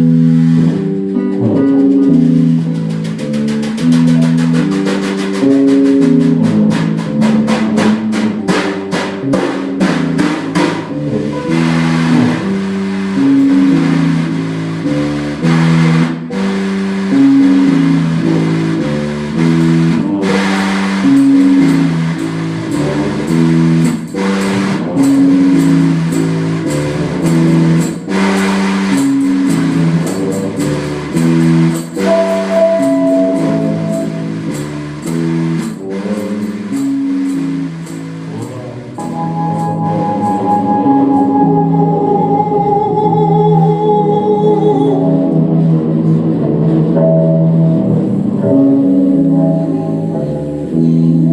Mm-hmm.